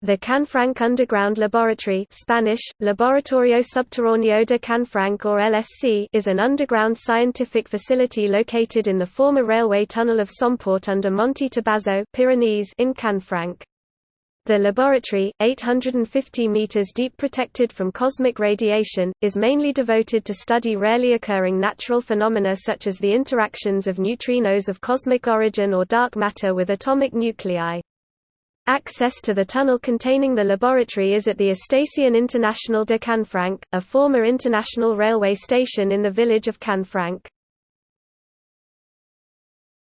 The Canfranc Underground Laboratory Spanish, Laboratorio Subterráneo de Canfranc or LSC is an underground scientific facility located in the former railway tunnel of Somport under Monte Tobazo Pyrenees in Canfranc. The laboratory, 850 meters deep protected from cosmic radiation, is mainly devoted to study rarely occurring natural phenomena such as the interactions of neutrinos of cosmic origin or dark matter with atomic nuclei. Access to the tunnel containing the laboratory is at the Estación Internacional de Canfranc, a former international railway station in the village of Canfranc.